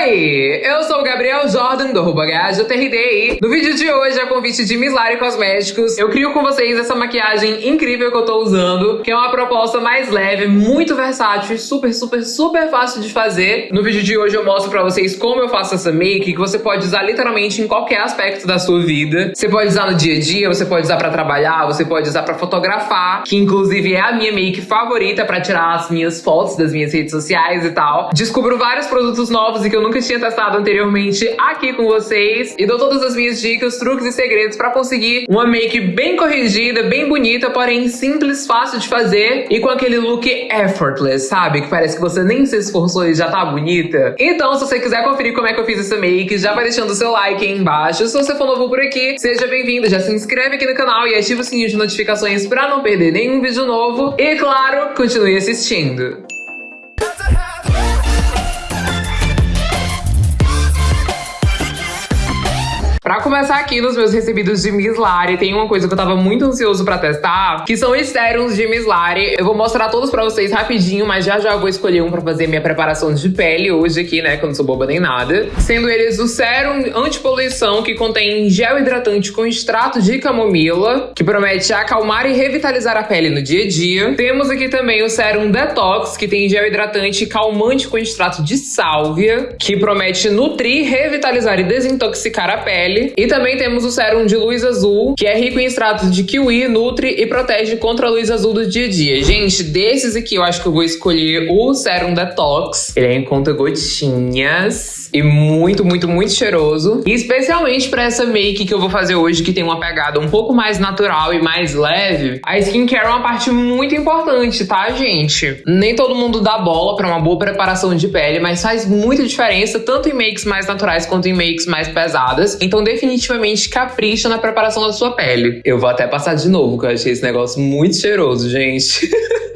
aí, eu sou o Gabriel Jordan do arroba TRD no vídeo de hoje, a convite de Mislari Cosméticos, eu crio com vocês essa maquiagem incrível que eu tô usando, que é uma proposta mais leve, muito versátil, super, super, super fácil de fazer. No vídeo de hoje eu mostro pra vocês como eu faço essa make, que você pode usar literalmente em qualquer aspecto da sua vida. Você pode usar no dia a dia, você pode usar pra trabalhar, você pode usar pra fotografar, que inclusive é a minha make favorita pra tirar as minhas fotos das minhas redes sociais e tal. Descubro vários produtos novos e que eu nunca tinha testado anteriormente aqui com vocês. E dou todas as minhas dicas, truques e segredos pra conseguir uma make bem corrigida, bem bonita, porém simples, fácil de fazer e com aquele look effortless, sabe? Que parece que você nem se esforçou e já tá bonita. Então, se você quiser conferir como é que eu fiz essa make, já vai deixando o seu like aí embaixo. Se você for novo por aqui, seja bem-vindo, já se inscreve aqui no canal e ativa o sininho de notificações pra não perder nenhum vídeo novo. E claro, continue assistindo. Pra começar aqui nos meus recebidos de Miss Lari, tem uma coisa que eu tava muito ansioso pra testar, que são os sérums de Miss Lari. Eu vou mostrar todos pra vocês rapidinho, mas já já vou escolher um pra fazer minha preparação de pele hoje aqui, né, que eu não sou boba nem nada. Sendo eles o sérum antipoluição, que contém gel hidratante com extrato de camomila, que promete acalmar e revitalizar a pele no dia a dia. Temos aqui também o sérum detox, que tem gel hidratante calmante com extrato de sálvia, que promete nutrir, revitalizar e desintoxicar a pele E também temos o sérum de luz azul, que é rico em extratos de kiwi, nutre e protege contra a luz azul do dia a dia. Gente, desses aqui eu acho que eu vou escolher o sérum detox. Ele é em conta gotinhas e muito, muito, muito cheiroso. E especialmente para essa make que eu vou fazer hoje, que tem uma pegada um pouco mais natural e mais leve, a skincare é uma parte muito importante, tá, gente? Nem todo mundo dá bola para uma boa preparação de pele, mas faz muita diferença tanto em makes mais naturais quanto em makes mais pesadas. Então definitivamente, capricha na preparação da sua pele. Eu vou até passar de novo, que eu achei esse negócio muito cheiroso, gente.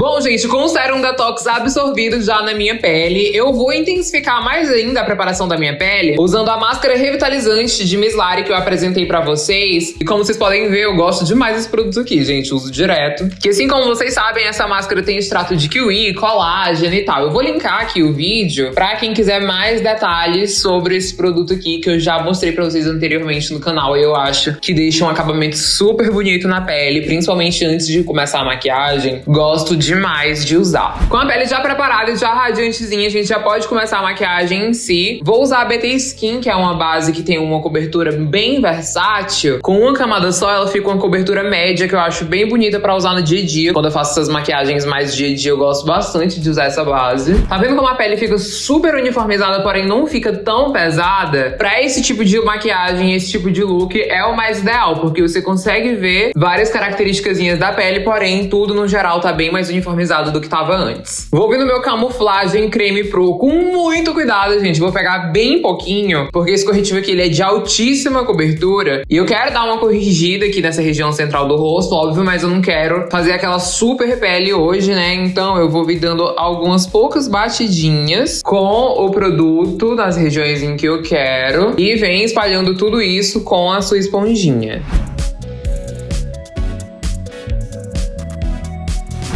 Bom, gente, com o Serum Detox absorvido já na minha pele, eu vou intensificar mais ainda a preparação da minha pele usando a máscara revitalizante de Miss Lari que eu apresentei pra vocês. E como vocês podem ver, eu gosto demais desse produto aqui, gente, uso direto. Que assim como vocês sabem, essa máscara tem extrato de kiwi, colágeno e tal. Eu vou linkar aqui o vídeo pra quem quiser mais detalhes sobre esse produto aqui que eu já mostrei pra vocês anteriormente no canal. E eu acho que deixa um acabamento super bonito na pele, principalmente antes de começar a maquiagem. Gosto de demais de usar. Com a pele já preparada e já radiantezinha, a gente já pode começar a maquiagem em si. Vou usar a BT Skin, que é uma base que tem uma cobertura bem versátil. Com uma camada só, ela fica uma cobertura média, que eu acho bem bonita pra usar no dia a dia. Quando eu faço essas maquiagens mais dia a dia, eu gosto bastante de usar essa base. Tá vendo como a pele fica super uniformizada, porém não fica tão pesada? Pra esse tipo de maquiagem, esse tipo de look, é o mais ideal, porque você consegue ver várias características da pele, porém tudo no geral tá bem mais uniformizado uniformizado do que tava antes. Vou vir no meu camuflagem creme pro com muito cuidado, gente. Vou pegar bem pouquinho, porque esse corretivo aqui ele é de altíssima cobertura. E eu quero dar uma corrigida aqui nessa região central do rosto, óbvio, mas eu não quero fazer aquela super pele hoje, né? Então eu vou vir dando algumas poucas batidinhas com o produto nas regiões em que eu quero. E vem espalhando tudo isso com a sua esponjinha.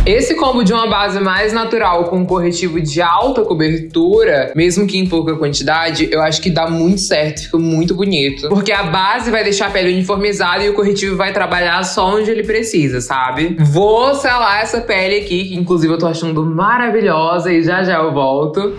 Esse combo de uma base mais natural com um corretivo de alta cobertura, mesmo que em pouca quantidade, eu acho que dá muito certo, fica muito bonito. Porque a base vai deixar a pele uniformizada e o corretivo vai trabalhar só onde ele precisa, sabe? Vou selar essa pele aqui, que inclusive eu tô achando maravilhosa e já já eu volto.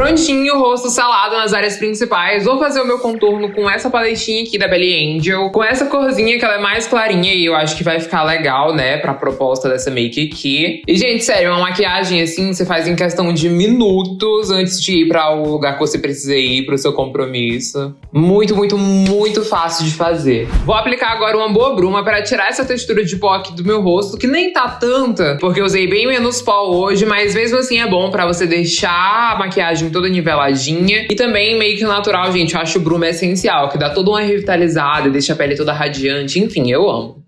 Prontinho, o rosto salado nas áreas principais. Vou fazer o meu contorno com essa paletinha aqui da Belly Angel. Com essa corzinha que ela é mais clarinha e eu acho que vai ficar legal, né? Pra proposta dessa make aqui. E, gente, sério, uma maquiagem assim você faz em questão de minutos antes de ir pra o lugar que você precisa ir, pro seu compromisso. Muito, muito, muito fácil de fazer. Vou aplicar agora uma boa bruma pra tirar essa textura de pó aqui do meu rosto, que nem tá tanta, porque eu usei bem menos pó hoje, mas mesmo assim é bom pra você deixar a maquiagem maquiagem toda niveladinha. E também make natural, gente. Eu acho o Bruma essencial, que dá toda uma revitalizada, deixa a pele toda radiante. Enfim, eu amo.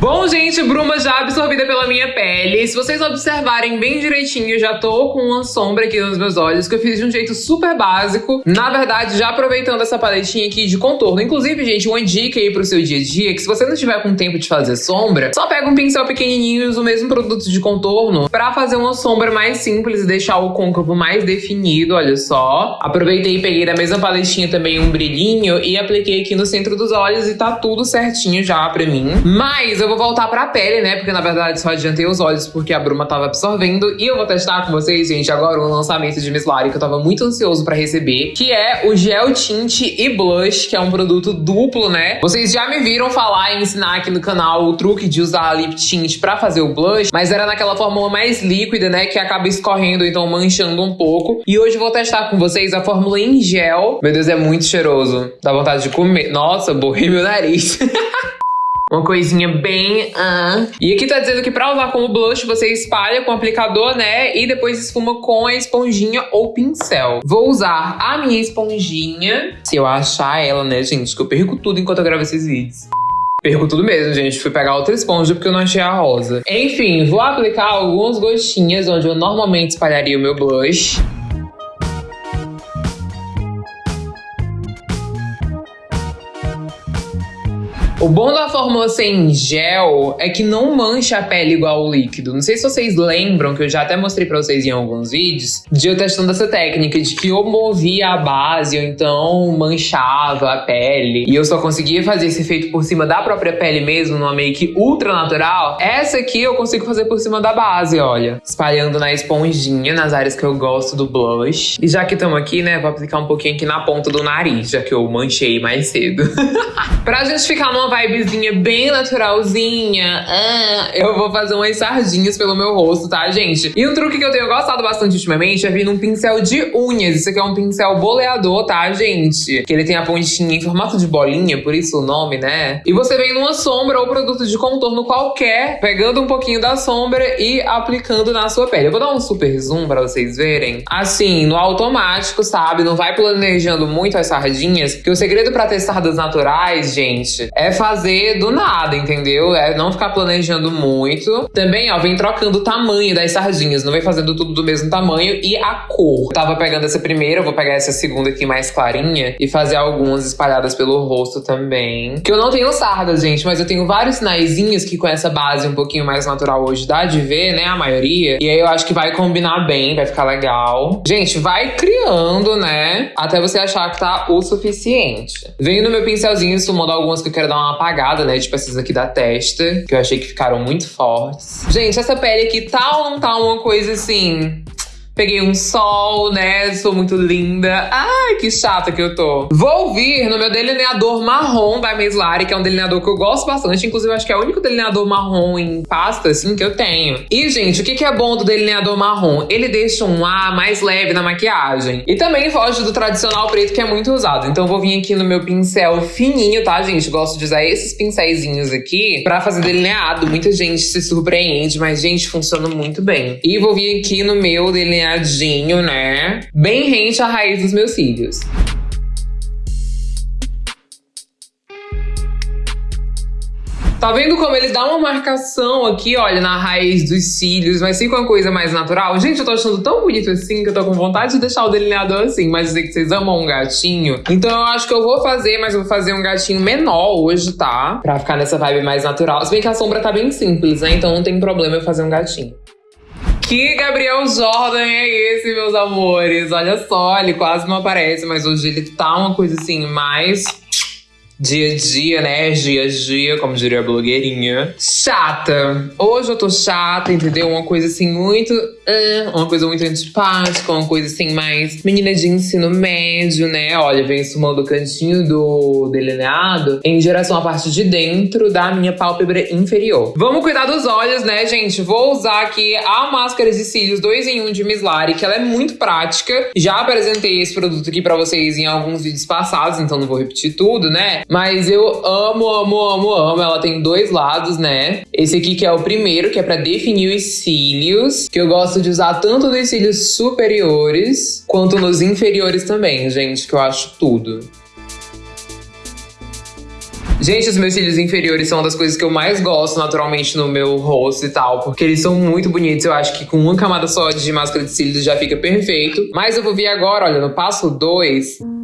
Bom, gente, bruma já absorvida pela minha pele. Se vocês observarem bem direitinho, já tô com uma sombra aqui nos meus olhos, que eu fiz de um jeito super básico. Na verdade, já aproveitando essa paletinha aqui de contorno. Inclusive, gente, uma dica aí pro seu dia a dia, que se você não tiver com tempo de fazer sombra, só pega um pincel pequenininho e usa o mesmo produto de contorno pra fazer uma sombra mais simples e deixar o côncavo mais definido, olha só. Aproveitei e peguei da mesma paletinha também um brilhinho e apliquei aqui no centro dos olhos e tá tudo certinho já pra mim. Mas eu vou voltar pra pele, né? Porque na verdade só adiantei os olhos porque a bruma tava absorvendo. E eu vou testar com vocês, gente, agora o lançamento de Miss Lari que eu tava muito ansioso pra receber, que é o Gel Tint e Blush, que é um produto duplo, né? Vocês já me viram falar e ensinar aqui no canal o truque de usar lip tint pra fazer o blush, mas era naquela fórmula mais líquida, né? Que acaba escorrendo, então manchando um pouco. E hoje eu vou testar com vocês a fórmula em gel. Meu Deus, é muito cheiroso. Dá vontade de comer. Nossa, borrei meu nariz. Uma coisinha bem... Uh. E aqui tá dizendo que pra usar como blush, você espalha com aplicador, né? E depois esfuma com a esponjinha ou pincel. Vou usar a minha esponjinha. Se eu achar ela, né, gente? Que eu perco tudo enquanto eu gravo esses vídeos. Perco tudo mesmo, gente. Fui pegar outra esponja porque eu não achei a rosa. Enfim, vou aplicar algumas gotinhas onde eu normalmente espalharia o meu blush. O bom da fórmula sem gel é que não mancha a pele igual o líquido. Não sei se vocês lembram, que eu já até mostrei pra vocês em alguns vídeos, de eu testando essa técnica de que eu movia a base ou então manchava a pele. E eu só conseguia fazer esse efeito por cima da própria pele mesmo, numa make ultra natural. Essa aqui eu consigo fazer por cima da base, olha. Espalhando na esponjinha, nas áreas que eu gosto do blush. E já que estamos aqui, né, vou aplicar um pouquinho aqui na ponta do nariz, já que eu manchei mais cedo. pra gente ficar numa vibezinha bem naturalzinha, ah, eu vou fazer umas sardinhas pelo meu rosto, tá, gente? E um truque que eu tenho gostado bastante ultimamente é vir num pincel de unhas. Isso aqui é um pincel boleador, tá, gente? Que ele tem a pontinha em formato de bolinha, por isso o nome, né? E você vem numa sombra ou produto de contorno qualquer, pegando um pouquinho da sombra e aplicando na sua pele. Eu vou dar um super zoom pra vocês verem. Assim, no automático, sabe? Não vai planejando muito as sardinhas, porque o segredo pra ter sardas naturais, gente, é fazer do nada, entendeu? É não ficar planejando muito. Também, ó, vem trocando o tamanho das sardinhas, não vem fazendo tudo do mesmo tamanho e a cor. Eu tava pegando essa primeira, vou pegar essa segunda aqui mais clarinha e fazer algumas espalhadas pelo rosto também. Que eu não tenho sardas, gente, mas eu tenho vários sinaizinhos que com essa base um pouquinho mais natural hoje dá de ver, né, a maioria. E aí eu acho que vai combinar bem, vai ficar legal. Gente, vai criando, né, até você achar que tá o suficiente. Venho no meu pincelzinho sumando algumas que eu quero dar uma uma apagada, né? Tipo essas aqui da testa, que eu achei que ficaram muito fortes. Gente, essa pele aqui tá ou não tá uma coisa assim Peguei um sol, né? Sou muito linda. Ai, que chata que eu tô. Vou vir no meu delineador marrom da Meslari, que é um delineador que eu gosto bastante. Inclusive, acho que é o único delineador marrom em pasta, assim, que eu tenho. E, gente, o que, que é bom do delineador marrom? Ele deixa um ar mais leve na maquiagem. E também foge do tradicional preto, que é muito usado. Então, vou vir aqui no meu pincel fininho, tá, gente? Gosto de usar esses pincéisinhos aqui pra fazer delineado. Muita gente se surpreende, mas, gente, funciona muito bem. E vou vir aqui no meu delineador delineadinho, né? Bem rente à raiz dos meus cílios. Tá vendo como ele dá uma marcação aqui, olha, na raiz dos cílios, mas fica uma coisa mais natural? Gente, eu tô achando tão bonito assim que eu tô com vontade de deixar o delineador assim, mas sei que vocês amam um gatinho. Então eu acho que eu vou fazer, mas eu vou fazer um gatinho menor hoje, tá? Pra ficar nessa vibe mais natural. Se bem que a sombra tá bem simples, né? Então não tem problema eu fazer um gatinho. Que Gabriel Jordan é esse, meus amores? Olha só, ele quase não aparece, mas hoje ele tá uma coisa assim, mais dia a dia, né? Dia a dia, como diria a blogueirinha. Chata. Hoje eu tô chata, entendeu? Uma coisa assim muito. Uh, uma coisa muito antipática, uma coisa assim mais menina de ensino médio, né? Olha, vem sumando o cantinho do delineado em direção à parte de dentro da minha pálpebra inferior. Vamos cuidar dos olhos, né, gente? Vou usar aqui a máscara de cílios 2 em 1 de Miss Lari, que ela é muito prática. Já apresentei esse produto aqui pra vocês em alguns vídeos passados, então não vou repetir tudo, né? Mas eu amo, amo, amo, amo. Ela tem dois lados, né? Esse aqui que é o primeiro, que é pra definir os cílios. Que eu gosto de usar tanto nos cílios superiores, quanto nos inferiores também, gente. Que eu acho tudo. Gente, os meus cílios inferiores são uma das coisas que eu mais gosto naturalmente no meu rosto e tal, porque eles são muito bonitos. Eu acho que com uma camada só de máscara de cílios já fica perfeito. Mas eu vou vir agora, olha, no passo 2. Ai,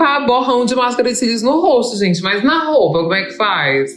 limpar borrão de máscara de cílios no rosto, gente, mas na roupa, como é que faz?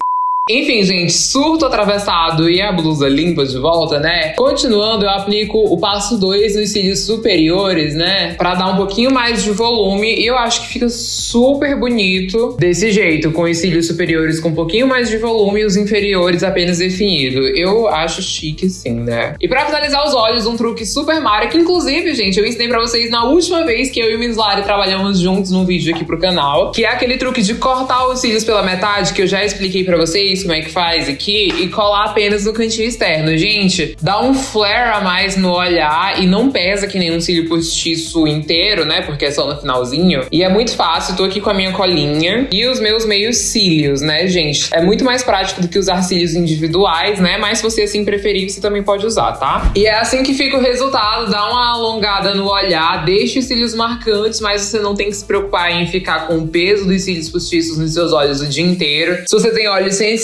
Enfim, gente, surto atravessado e a blusa limpa de volta, né? Continuando, eu aplico o passo 2 nos cílios superiores, né? Pra dar um pouquinho mais de volume e eu acho que fica super bonito desse jeito, com os cílios superiores com um pouquinho mais de volume e os inferiores apenas definido. Eu acho chique sim, né? E pra finalizar os olhos, um truque super Mario, que inclusive, gente, eu ensinei pra vocês na última vez que eu e o Miss Lari trabalhamos juntos num vídeo aqui pro canal, que é aquele truque de cortar os cílios pela metade, que eu já expliquei pra vocês como é que faz aqui e colar apenas no cantinho externo. Gente, dá um flare a mais no olhar e não pesa que nem um cílio postiço inteiro, né? Porque é só no finalzinho. E é muito fácil, tô aqui com a minha colinha e os meus meios cílios, né, gente? É muito mais prático do que usar cílios individuais, né? Mas se você assim preferir, você também pode usar, tá? E é assim que fica o resultado, dá uma alongada no olhar, deixa os cílios marcantes, mas você não tem que se preocupar em ficar com o peso dos cílios postiços nos seus olhos o dia inteiro. Se você tem olhos sensíveis,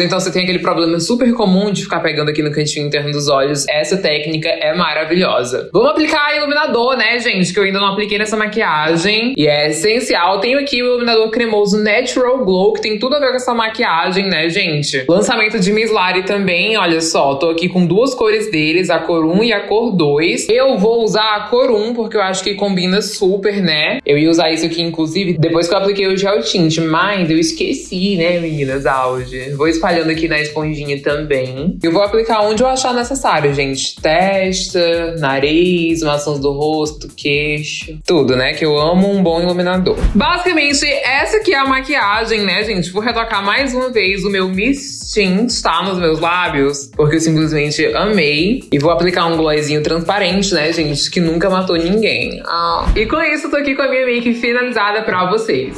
ou então você tem aquele problema super comum de ficar pegando aqui no cantinho interno dos olhos, essa técnica é maravilhosa. Vamos aplicar iluminador, né, gente? Que eu ainda não apliquei nessa maquiagem e é essencial. Tenho aqui o iluminador cremoso Natural Glow, que tem tudo a ver com essa maquiagem, né, gente? Lançamento de Miss Lari também, olha só, tô aqui com duas cores deles, a cor 1 e a cor 2. Eu vou usar a cor 1 porque eu acho que combina super, né? Eu ia usar isso aqui, inclusive, depois que eu apliquei o gel tint, mas eu esqueci, né, meninas, auge. Vou espalhando aqui na esponjinha também. Eu vou aplicar onde eu achar necessário, gente. Testa, nariz, maçãs do rosto, queixo, tudo, né? Que eu amo um bom iluminador. Basicamente, essa aqui é a maquiagem, né, gente? Vou retocar mais uma vez o meu Miss Tint, tá? Nos meus lábios, porque eu simplesmente amei. E vou aplicar um glossinho transparente, né, gente? Que nunca matou ninguém. Ah. E com isso, eu tô aqui com a minha make finalizada pra vocês.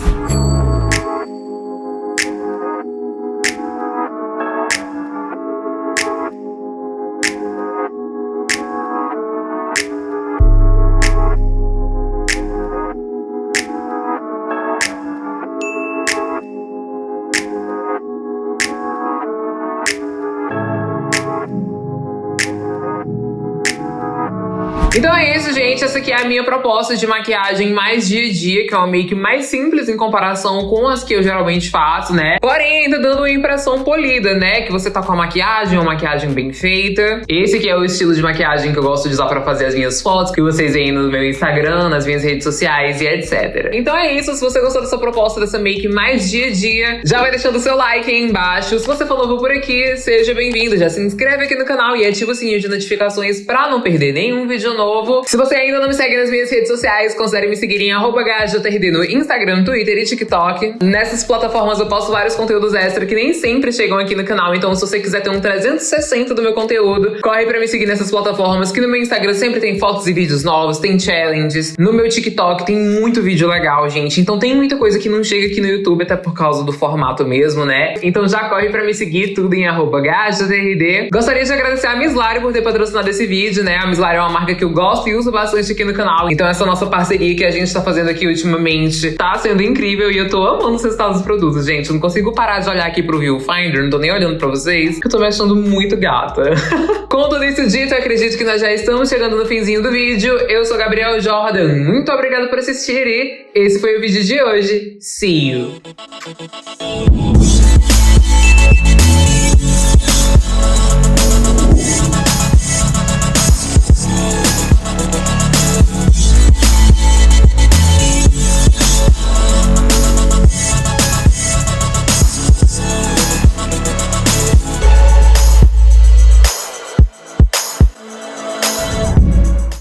Então é isso, gente. Essa aqui é a minha proposta de maquiagem mais dia a dia, que é uma make mais simples em comparação com as que eu geralmente faço, né? Porém, ainda dando uma impressão polida, né? Que você tá com a maquiagem, uma maquiagem bem feita. Esse aqui é o estilo de maquiagem que eu gosto de usar pra fazer as minhas fotos, que vocês veem no meu Instagram, nas minhas redes sociais e etc. Então é isso. Se você gostou dessa proposta, dessa make mais dia a dia, já vai deixando o seu like aí embaixo. Se você for novo por aqui, seja bem-vindo. Já se inscreve aqui no canal e ativa o sininho de notificações pra não perder nenhum vídeo novo novo. Se você ainda não me segue nas minhas redes sociais, considere me seguir em HJRD no Instagram, Twitter e TikTok. Nessas plataformas eu posto vários conteúdos extra que nem sempre chegam aqui no canal, então se você quiser ter um 360 do meu conteúdo, corre pra me seguir nessas plataformas, que no meu Instagram sempre tem fotos e vídeos novos, tem challenges. No meu TikTok tem muito vídeo legal, gente. Então tem muita coisa que não chega aqui no YouTube, até por causa do formato mesmo, né? Então já corre pra me seguir, tudo em HJRD. Gostaria de agradecer a Miss Lari por ter patrocinado esse vídeo, né? A Miss Lari é uma marca que eu gosto e uso bastante aqui no canal. Então essa nossa parceria que a gente tá fazendo aqui ultimamente tá sendo incrível e eu tô amando os resultados dos produtos, gente. Eu não consigo parar de olhar aqui pro Viewfinder, não tô nem olhando pra vocês, que eu tô me achando muito gata. Com tudo isso dito, eu acredito que nós já estamos chegando no finzinho do vídeo. Eu sou Gabriel Jordan, muito obrigada por assistir e esse foi o vídeo de hoje. See you!